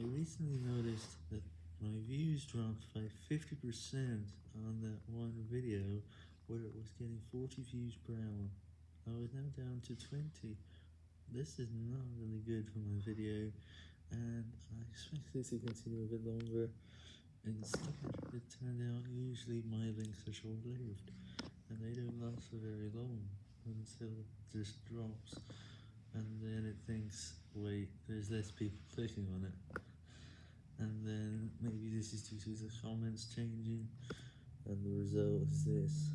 I recently noticed that my views dropped by 50% on that one video where it was getting 40 views per hour. I was now down to 20. This is not really good for my video, and I expect it to continue a bit longer. Instead, it turned out usually my links are short-lived, and they don't last for very long until it just drops, and then it thinks, wait, there's less people clicking on it. This is due to the comments changing, and the result is this.